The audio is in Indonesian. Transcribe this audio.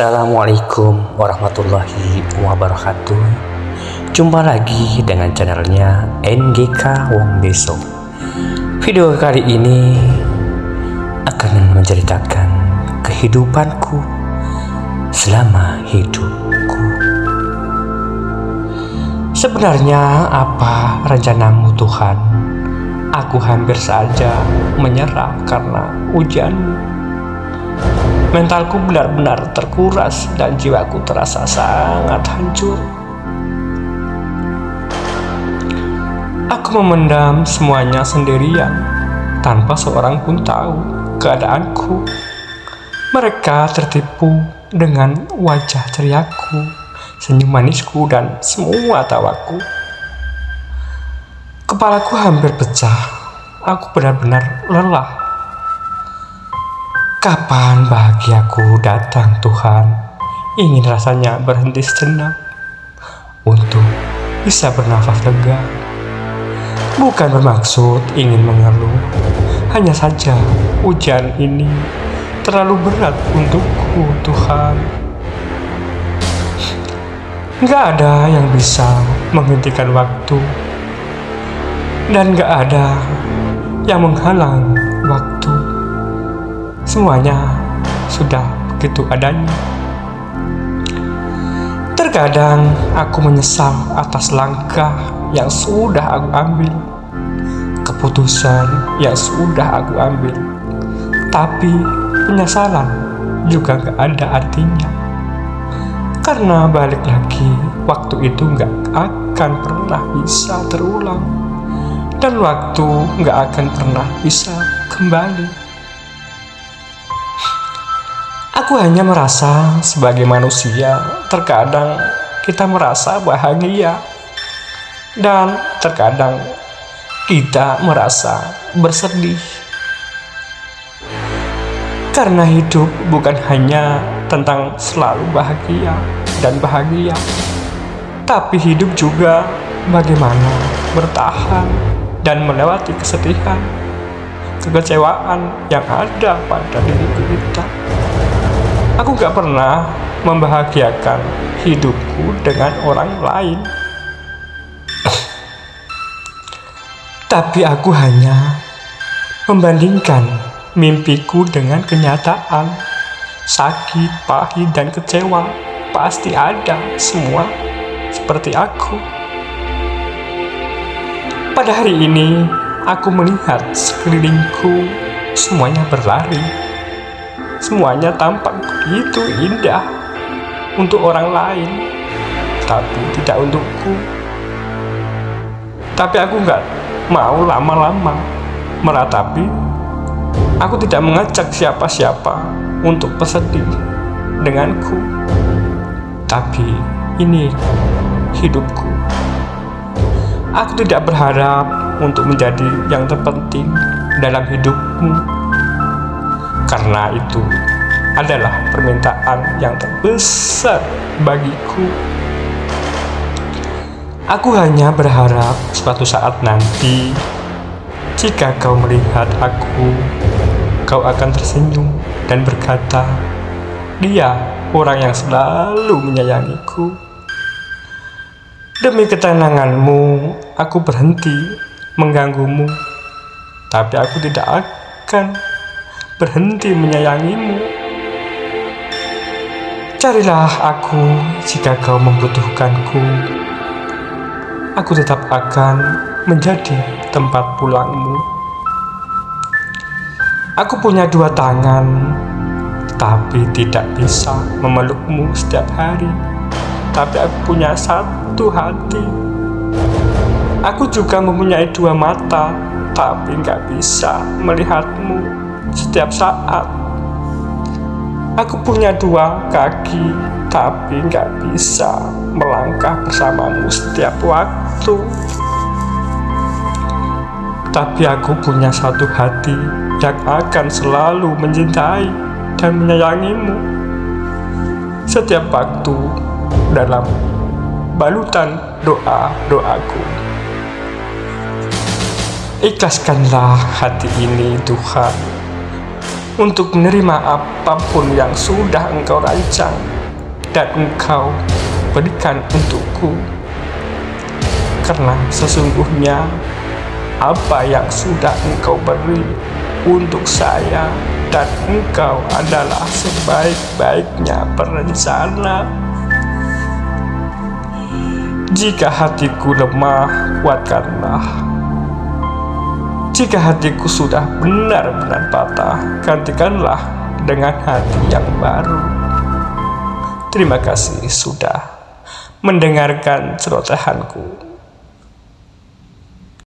Assalamualaikum warahmatullahi wabarakatuh. Jumpa lagi dengan channelnya NGK Wong Beso Video kali ini akan menceritakan kehidupanku selama hidupku. Sebenarnya apa rencanamu Tuhan? Aku hampir saja menyerah karena ujianmu Mentalku benar-benar terkuras dan jiwaku terasa sangat hancur. Aku memendam semuanya sendirian tanpa seorang pun tahu keadaanku. Mereka tertipu dengan wajah ceriaku, senyum manisku, dan semua tawaku. Kepalaku hampir pecah. Aku benar-benar lelah Kapan bahagiaku datang Tuhan? Ingin rasanya berhenti sejenak untuk bisa bernafas lega. Bukan bermaksud ingin mengeluh, hanya saja hujan ini terlalu berat untukku Tuhan. Gak ada yang bisa menghentikan waktu dan gak ada yang menghalang. Semuanya sudah begitu adanya. Terkadang aku menyesal atas langkah yang sudah aku ambil, keputusan yang sudah aku ambil, tapi penyesalan juga gak ada artinya. Karena balik lagi, waktu itu gak akan pernah bisa terulang, dan waktu gak akan pernah bisa kembali. Aku hanya merasa sebagai manusia, terkadang kita merasa bahagia, dan terkadang kita merasa bersedih. Karena hidup bukan hanya tentang selalu bahagia dan bahagia, tapi hidup juga bagaimana bertahan dan melewati kesedihan, kekecewaan yang ada pada diri kita. Aku gak pernah membahagiakan hidupku dengan orang lain. Tapi aku hanya membandingkan mimpiku dengan kenyataan. Sakit, pahit, dan kecewa pasti ada semua seperti aku. Pada hari ini, aku melihat sekelilingku semuanya berlari Semuanya tampak begitu indah untuk orang lain, tapi tidak untukku. Tapi aku nggak mau lama-lama meratapi. Aku tidak mengajak siapa-siapa untuk pesedih denganku. Tapi ini hidupku. Aku tidak berharap untuk menjadi yang terpenting dalam hidupmu karena itu adalah permintaan yang terbesar bagiku. Aku hanya berharap suatu saat nanti, jika kau melihat aku, kau akan tersenyum dan berkata, "Dia orang yang selalu menyayangiku." Demi ketenanganmu, aku berhenti mengganggumu, tapi aku tidak akan berhenti menyayangimu. Carilah aku jika kau membutuhkanku. Aku tetap akan menjadi tempat pulangmu. Aku punya dua tangan, tapi tidak bisa memelukmu setiap hari. Tapi aku punya satu hati. Aku juga mempunyai dua mata, tapi nggak bisa melihatmu setiap saat. Aku punya dua kaki, tapi nggak bisa melangkah bersamamu setiap waktu. Tapi aku punya satu hati yang akan selalu mencintai dan menyayangimu setiap waktu dalam balutan doa-doaku. Ikhlaskanlah hati ini Tuhan untuk menerima apa pun yang sudah engkau rancang dan engkau berikan untukku. Karena sesungguhnya apa yang sudah engkau beri untuk saya dan engkau adalah sebaik-baiknya perencana. Jika hatiku lemah, kuatkanlah jika hatiku sudah benar-benar patah, gantikanlah dengan hati yang baru. Terima kasih sudah mendengarkan celotehanku.